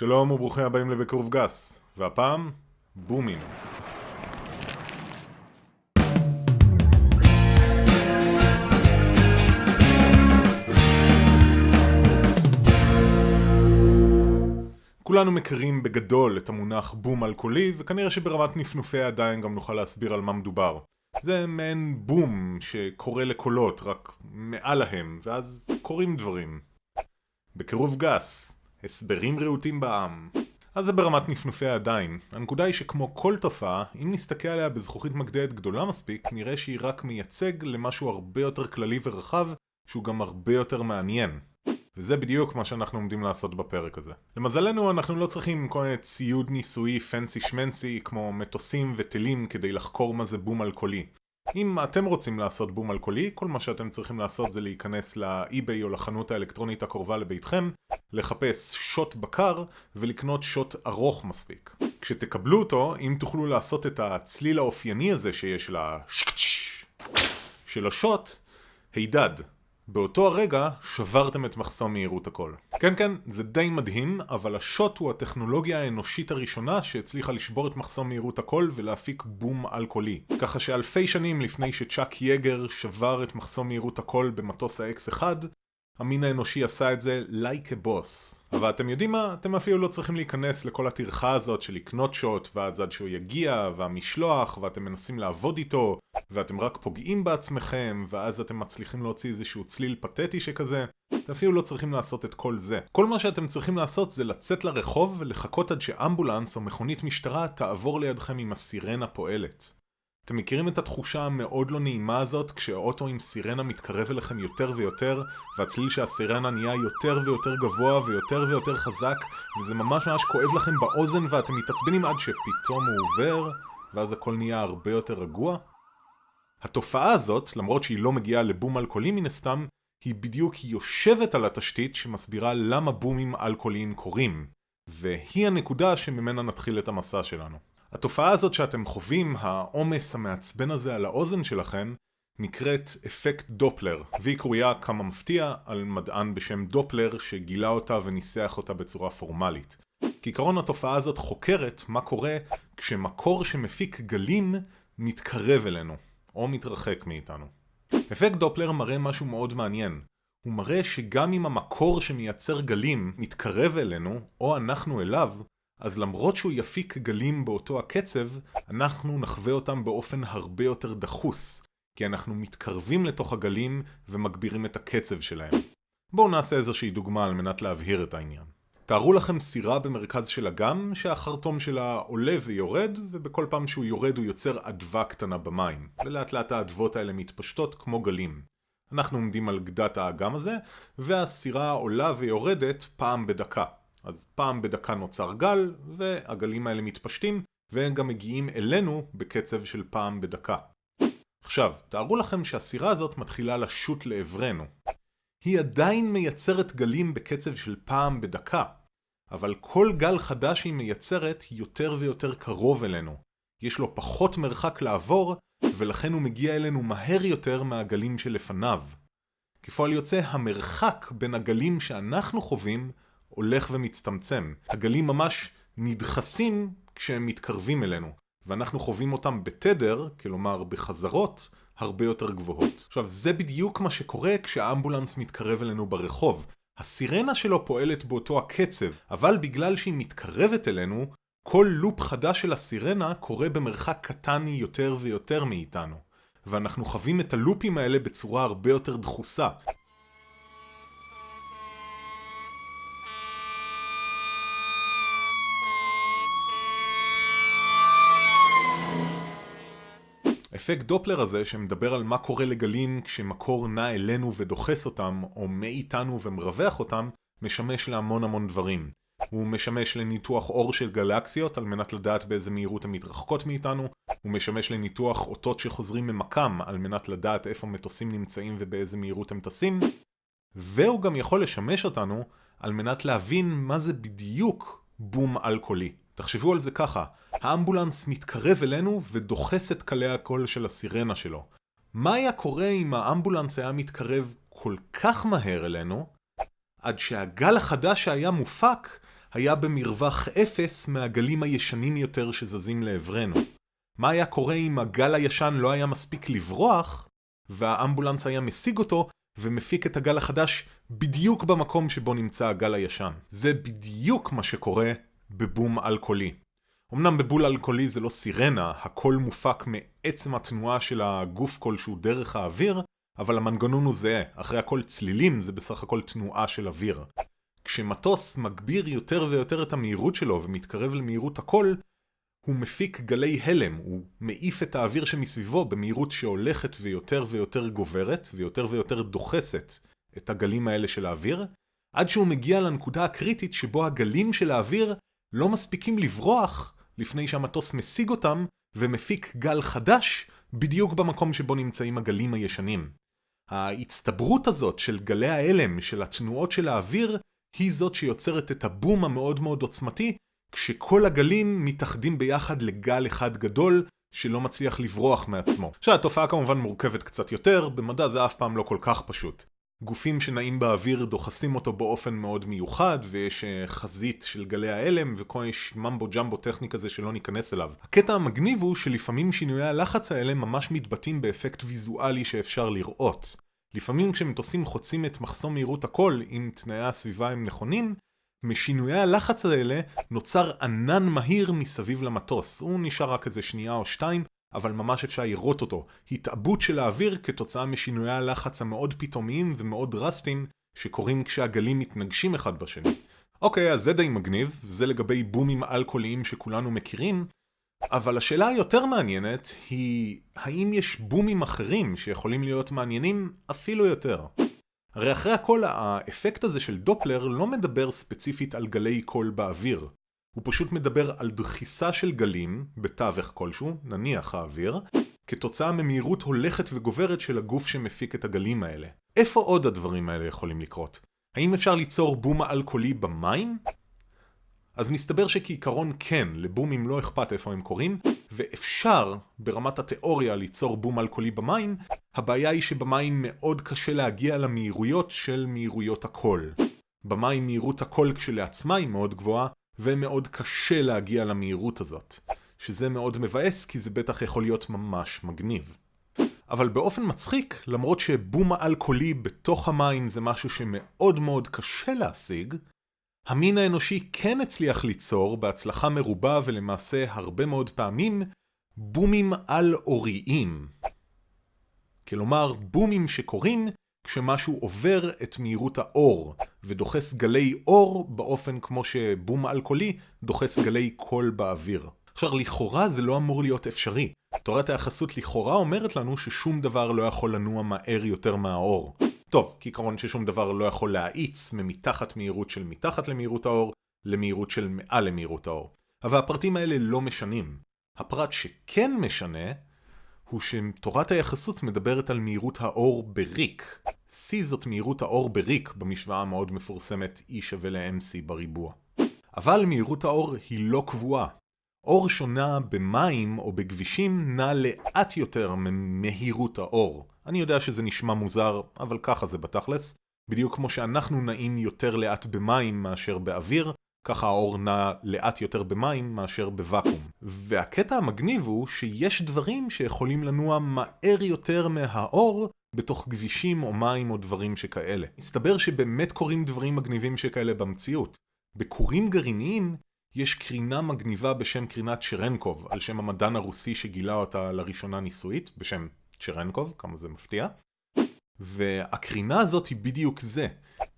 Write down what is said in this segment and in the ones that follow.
שלום וברוכים הבאים לבקרוב גס, והפעם, בומים. כולנו מכירים בגדול את המונח בום אלכוהולי, וכנראה שברמת נפנופי הידיים גם נוכל להסביר על מה מדובר. זה מעין בום שקורא לקולות, רק מעל להם, ואז קורים דברים. בקירוב גס, הסברים רהוטים בעם. אז זה ברמת נפנופי הידיים. הנקודה היא שכמו כל תופעה, אם נסתכל עליה בזכוכית מגדלת גדולה מספיק, נראה שהיא רק מייצג למשהו הרבה יותר כללי ורחב, שהוא גם הרבה יותר מעניין. וזה בדיוק מה שאנחנו עומדים לעשות בפרק הזה. למזלנו אנחנו לא צריכים כל מיני ציוד ניסויי פנסי שמנסי כמו מטוסים וטילים כדי לחקור מה זה בום אלכוהולי. אם אתם רוצים לעשות בום אלכוהולי, כל מה שאתם צריכים לעשות זה להיכנס לאי-ביי או לחנות האלקטרונית הקרובה לביתכם, לחפש שוט בקר ולקנות שוט ארוך מספיק. כשתקבלו אותו, אם תוכלו לעשות את הצליל האופייני הזה שיש לה של השוט, הידד. באותו הרגע שברתם את מחסום מהירות הכל. כן כן, זה די מדהים, אבל השוט הוא הטכנולוגיה האנושית הראשונה שהצליחה לשבור את מחסום מהירות הכל ולהפיק בום אלכוהולי. ככה שאלפי שנים לפני שצ'אק יגר שבר את מחסום מהירות הכל במטוס ה-X1, המין האנושי עשה את זה like a boss. אבל אתם יודעים מה? אתם אפילו לא צריכים להיכנס לכל הטרחה הזאת של לקנות שוט, ואז עד שהוא יגיע, והמשלוח, ואתם מנסים לעבוד איתו, ואתם רק פוגעים בעצמכם, ואז אתם מצליחים להוציא איזשהו צליל פתטי שכזה. אתם אפילו לא צריכים לעשות את כל זה. כל מה שאתם צריכים לעשות זה לצאת לרחוב ולחכות עד שאמבולנס או מכונית משטרה תעבור לידכם עם הסירנה פועלת. אתם מכירים את התחושה המאוד לא נעימה הזאת כשאוטו עם סירנה מתקרב אליכם יותר ויותר והצליל של הסירנה נהיה יותר ויותר גבוה ויותר ויותר חזק וזה ממש ממש כואב לכם באוזן ואתם מתעצבנים עד שפתאום הוא עובר ואז הכל נהיה הרבה יותר רגוע? התופעה הזאת, למרות שהיא לא מגיעה לבום אלכוהולי מן הסתם, היא בדיוק יושבת על התשתית שמסבירה למה בומים אלכוהוליים קורים והיא הנקודה שממנה נתחיל את המסע שלנו. התופעה הזאת שאתם חווים, העומס המעצבן הזה על האוזן שלכם, נקראת אפקט דופלר, והיא קרויה כמה מפתיע על מדען בשם דופלר שגילה אותה וניסח אותה בצורה פורמלית. כעיקרון התופעה הזאת חוקרת מה קורה כשמקור שמפיק גלים מתקרב אלינו, או מתרחק מאיתנו. אפקט דופלר מראה משהו מאוד מעניין. הוא מראה שגם אם המקור שמייצר גלים מתקרב אלינו, או אנחנו אליו, אז למרות שהוא יפיק גלים באותו הקצב, אנחנו נחווה אותם באופן הרבה יותר דחוס, כי אנחנו מתקרבים לתוך הגלים ומגבירים את הקצב שלהם. בואו נעשה איזושהי דוגמה על מנת להבהיר את העניין. תארו לכם סירה במרכז של אגם, שהחרטום שלה עולה ויורד, ובכל פעם שהוא יורד הוא יוצר אדווה קטנה במים, ולאט לאט האדוות האלה מתפשטות כמו גלים. אנחנו עומדים על גדת האגם הזה, והסירה עולה ויורדת פעם בדקה. אז פעם בדקה נוצר גל, והגלים האלה מתפשטים, והם גם מגיעים אלינו בקצב של פעם בדקה. עכשיו, תארו לכם שהסירה הזאת מתחילה לשוט לעברנו. היא עדיין מייצרת גלים בקצב של פעם בדקה, אבל כל גל חדש שהיא מייצרת יותר ויותר קרוב אלינו. יש לו פחות מרחק לעבור, ולכן הוא מגיע אלינו מהר יותר מהגלים שלפניו. כפועל יוצא, המרחק בין הגלים שאנחנו חווים הולך ומצטמצם. הגלים ממש נדחסים כשהם מתקרבים אלינו, ואנחנו חווים אותם בתדר, כלומר בחזרות, הרבה יותר גבוהות. עכשיו, זה בדיוק מה שקורה כשהאמבולנס מתקרב אלינו ברחוב. הסירנה שלו פועלת באותו הקצב, אבל בגלל שהיא מתקרבת אלינו, כל לופ חדש של הסירנה קורה במרחק קטן יותר ויותר מאיתנו. ואנחנו חווים את הלופים האלה בצורה הרבה יותר דחוסה. אפקט דופלר הזה שמדבר על מה קורה לגלים כשמקור נע אלינו ודוחס אותם, או מאיתנו ומרווח אותם, משמש להמון המון דברים. הוא משמש לניתוח אור של גלקסיות על מנת לדעת באיזה מהירות הן מתרחקות מאיתנו, הוא משמש לניתוח אותות שחוזרים ממקם על מנת לדעת איפה מטוסים נמצאים ובאיזה מהירות הם טסים, והוא גם יכול לשמש אותנו על מנת להבין מה זה בדיוק בום אלכוהולי. תחשבו על זה ככה, האמבולנס מתקרב אלינו ודוחס את קלי הקול של הסירנה שלו. מה היה קורה אם האמבולנס היה מתקרב כל כך מהר אלינו, עד שהגל החדש שהיה מופק היה במרווח אפס מהגלים הישנים יותר שזזים לעברנו. מה היה קורה אם הגל הישן לא היה מספיק לברוח, והאמבולנס היה משיג אותו, ומפיק את הגל החדש בדיוק במקום שבו נמצא הגל הישן. זה בדיוק מה שקורה בבום אלכוהולי. אמנם בבול אלכוהולי זה לא סירנה, הכל מופק מעצם התנועה של הגוף כלשהו דרך האוויר, אבל המנגנון הוא זהה, אחרי הכל צלילים זה בסך הכל תנועה של אוויר. כשמטוס מגביר יותר ויותר את המהירות שלו ומתקרב למהירות הקול, הוא מפיק גלי הלם, הוא מעיף את האוויר שמסביבו במהירות שהולכת ויותר ויותר גוברת ויותר ויותר דוחסת את הגלים האלה של האוויר, עד שהוא מגיע לנקודה הקריטית שבו הגלים של האוויר לא מספיקים לברוח לפני שהמטוס משיג אותם ומפיק גל חדש בדיוק במקום שבו נמצאים הגלים הישנים. ההצטברות הזאת של גלי ההלם, של התנועות של האוויר, היא זאת שיוצרת את הבום המאוד מאוד עוצמתי, כשכל הגלים מתאחדים ביחד לגל אחד גדול, שלא מצליח לברוח מעצמו. עכשיו, התופעה כמובן מורכבת קצת יותר, במדע זה אף פעם לא כל כך פשוט. גופים שנעים באוויר דוחסים אותו באופן מאוד מיוחד, ויש אה, חזית של גלי ההלם, וכל יש ממבו ג'מבו טכני כזה שלא ניכנס אליו. הקטע המגניב הוא שלפעמים שינויי הלחץ האלה ממש מתבטאים באפקט ויזואלי שאפשר לראות. לפעמים כשמטוסים חוצים את מחסום מהירות הקול, אם תנאי הסביבה הם נכונים, משינויי הלחץ האלה נוצר ענן מהיר מסביב למטוס. הוא נשאר רק איזה שנייה או שתיים, אבל ממש אפשר לראות אותו. התעבות של האוויר כתוצאה משינויי הלחץ המאוד פתאומיים ומאוד דרסטיים שקורים כשהגלים מתנגשים אחד בשני. אוקיי, אז זה די מגניב, זה לגבי בומים אלכוהוליים שכולנו מכירים, אבל השאלה היותר מעניינת היא, האם יש בומים אחרים שיכולים להיות מעניינים אפילו יותר? הרי אחרי הכל האפקט הזה של דופלר לא מדבר ספציפית על גלי קול באוויר. הוא פשוט מדבר על דחיסה של גלים, בתווך כלשהו, נניח האוויר, כתוצאה ממהירות הולכת וגוברת של הגוף שמפיק את הגלים האלה. איפה עוד הדברים האלה יכולים לקרות? האם אפשר ליצור בום אלכוהולי במים? אז מסתבר שכעיקרון כן, לבומים לא אכפת איפה הם קורים, ואפשר ברמת התיאוריה ליצור בום אלכוהולי במים, הבעיה היא שבמים מאוד קשה להגיע למהירויות של מהירויות הקול. במים מהירות הקול כשלעצמה היא מאוד גבוהה, ומאוד קשה להגיע למהירות הזאת. שזה מאוד מבאס כי זה בטח יכול להיות ממש מגניב. אבל באופן מצחיק, למרות שבום אלכוהולי בתוך המים זה משהו שמאוד מאוד קשה להשיג, המין האנושי כן הצליח ליצור בהצלחה מרובה ולמעשה הרבה מאוד פעמים בומים על-אוריים. כלומר, בומים שקורים כשמשהו עובר את מהירות האור ודוחס גלי אור באופן כמו שבום אלכוהולי דוחס גלי קול באוויר. עכשיו, לכאורה זה לא אמור להיות אפשרי. תורת היחסות לכאורה אומרת לנו ששום דבר לא יכול לנוע מהר יותר מהאור. טוב, כעיקרון ששום דבר לא יכול להאיץ ממתחת מהירות של מתחת למהירות האור למהירות של מעל למהירות האור. אבל הפרטים האלה לא משנים. הפרט שכן משנה הוא שתורת היחסות מדברת על מהירות האור בריק. C זאת מהירות האור בריק במשוואה המאוד מפורסמת E שווה ל-MC בריבוע. אבל מהירות האור היא לא קבועה. אור שונה במים או בכבישים נע לאט יותר ממהירות האור. אני יודע שזה נשמע מוזר, אבל ככה זה בתכלס. בדיוק כמו שאנחנו נעים יותר לאט במים מאשר באוויר, ככה האור נע לאט יותר במים מאשר בוואקום. והקטע המגניב הוא שיש דברים שיכולים לנוע מהר יותר מהאור בתוך כבישים או מים או דברים שכאלה. מסתבר שבאמת קורים דברים מגניבים שכאלה במציאות. בכורים גרעיניים יש קרינה מגניבה בשם קרינת שרנקוב, על שם המדען הרוסי שגילה אותה לראשונה ניסויית, בשם צ'רנקוב, כמה זה מפתיע. והקרינה הזאת היא בדיוק זה.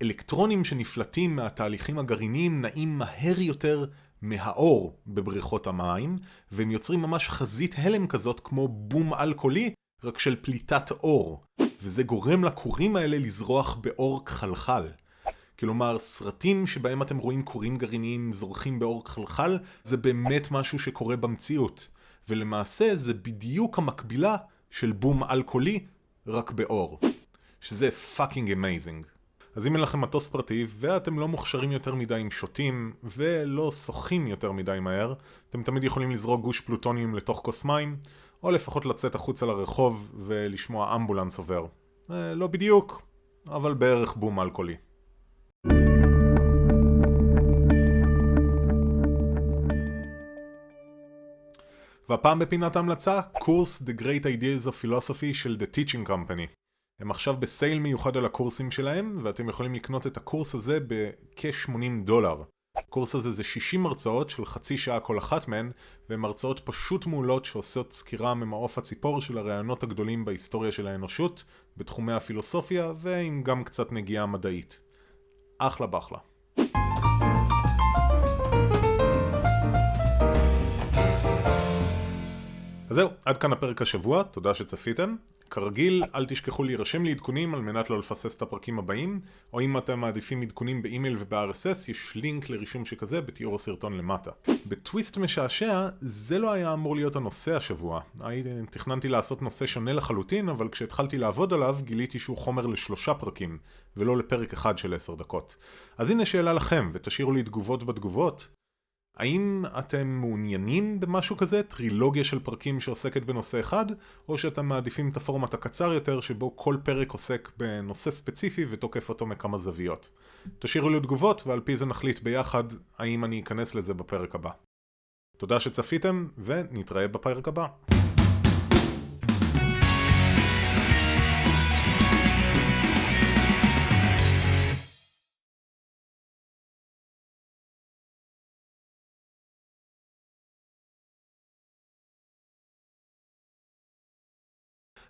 אלקטרונים שנפלטים מהתהליכים הגרעיניים נעים מהר יותר מהאור בבריכות המים, והם יוצרים ממש חזית הלם כזאת כמו בום אלכוהולי, רק של פליטת אור. וזה גורם לכורים האלה לזרוח באור כחלחל. כלומר, סרטים שבהם אתם רואים כורים גרעיניים זורחים באור כחלחל, זה באמת משהו שקורה במציאות. ולמעשה זה בדיוק המקבילה של בום על-קולי, רק באור. שזה fucking amazing. אז אם אין לכם מטוס פרטי ואתם לא מוכשרים יותר מדי עם שוטים ולא שוחים יותר מדי מהר, אתם תמיד יכולים לזרוק גוש פלוטוניום לתוך כוס מים, או לפחות לצאת החוצה לרחוב ולשמוע אמבולנס עובר. אה, לא בדיוק, אבל בערך בום על-קולי. והפעם בפינת ההמלצה, קורס The Great Ideas of Philosophy של The Teaching Company. הם עכשיו בסייל מיוחד על הקורסים שלהם, ואתם יכולים לקנות את הקורס הזה בכ-80 דולר. הקורס הזה זה 60 הרצאות של חצי שעה כל אחת מהן, והן הרצאות פשוט מעולות שעושות סקירה ממעוף הציפור של הרעיונות הגדולים בהיסטוריה של האנושות, בתחומי הפילוסופיה, ועם גם קצת נגיעה מדעית. אחלה בחלה. אז זהו, עד כאן הפרק השבוע, תודה שצפיתם. כרגיל, אל תשכחו להירשם לעדכונים על מנת לא לפסס את הפרקים הבאים, או אם אתם מעדיפים עדכונים באימייל וב-RSS, יש לינק לרישום שכזה בתיאור הסרטון למטה. בטוויסט משעשע, זה לא היה אמור להיות הנושא השבוע. תכננתי לעשות נושא שונה לחלוטין, אבל כשהתחלתי לעבוד עליו, גיליתי שהוא חומר לשלושה פרקים, ולא לפרק אחד של עשר דקות. אז הנה שאלה לכם, ותשאירו לי תגובות בתגובות. האם אתם מעוניינים במשהו כזה, טרילוגיה של פרקים שעוסקת בנושא אחד, או שאתם מעדיפים את הפורמט הקצר יותר שבו כל פרק עוסק בנושא ספציפי ותוקף אותו מכמה זוויות? תשאירו לי תגובות ועל פי זה נחליט ביחד האם אני אכנס לזה בפרק הבא. תודה שצפיתם ונתראה בפרק הבא.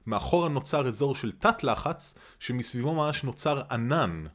מאחורה נוצר אזור של תת לחץ, שמסביבו ממש נוצר ענן.